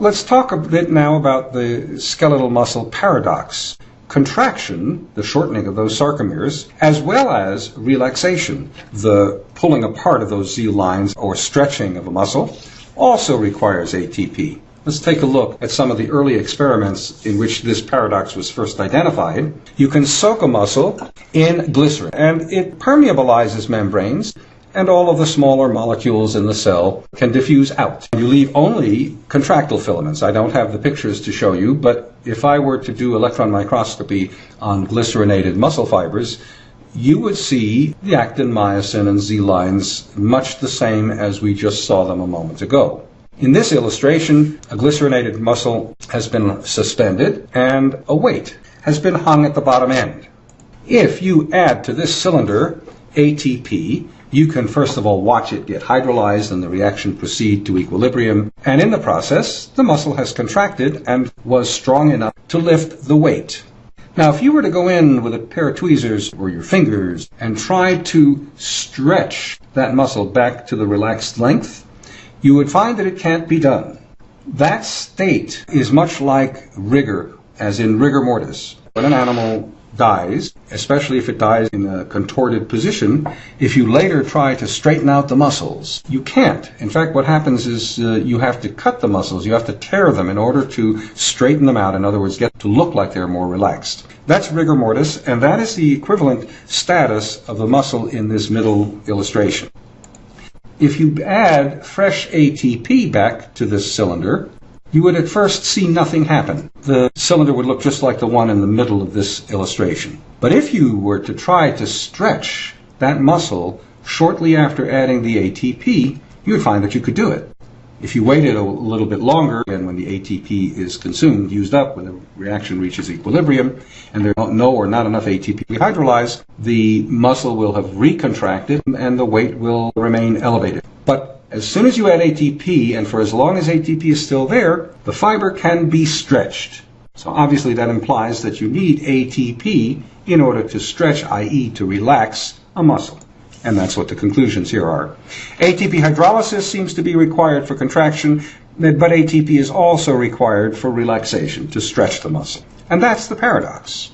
let's talk a bit now about the skeletal muscle paradox. Contraction, the shortening of those sarcomeres, as well as relaxation, the pulling apart of those Z lines or stretching of a muscle, also requires ATP. Let's take a look at some of the early experiments in which this paradox was first identified. You can soak a muscle in glycerin and it permeabilizes membranes and all of the smaller molecules in the cell can diffuse out. You leave only contractile filaments. I don't have the pictures to show you, but if I were to do electron microscopy on glycerinated muscle fibers, you would see the actin, myosin, and Z lines much the same as we just saw them a moment ago. In this illustration, a glycerinated muscle has been suspended and a weight has been hung at the bottom end. If you add to this cylinder ATP, you can first of all watch it get hydrolyzed and the reaction proceed to equilibrium. And in the process, the muscle has contracted and was strong enough to lift the weight. Now, if you were to go in with a pair of tweezers or your fingers and try to stretch that muscle back to the relaxed length, you would find that it can't be done. That state is much like rigor, as in rigor mortis. When an animal dies, especially if it dies in a contorted position, if you later try to straighten out the muscles, you can't. In fact, what happens is uh, you have to cut the muscles, you have to tear them in order to straighten them out, in other words, get to look like they're more relaxed. That's rigor mortis, and that is the equivalent status of the muscle in this middle illustration. If you add fresh ATP back to this cylinder, you would at first see nothing happen. The cylinder would look just like the one in the middle of this illustration. But if you were to try to stretch that muscle shortly after adding the ATP, you would find that you could do it. If you waited a little bit longer, and when the ATP is consumed, used up, when the reaction reaches equilibrium, and there's no or not enough ATP to hydrolyze, the muscle will have recontracted and the weight will remain elevated. As soon as you add ATP, and for as long as ATP is still there, the fiber can be stretched. So obviously that implies that you need ATP in order to stretch, i.e. to relax a muscle. And that's what the conclusions here are. ATP hydrolysis seems to be required for contraction, but ATP is also required for relaxation, to stretch the muscle. And that's the paradox.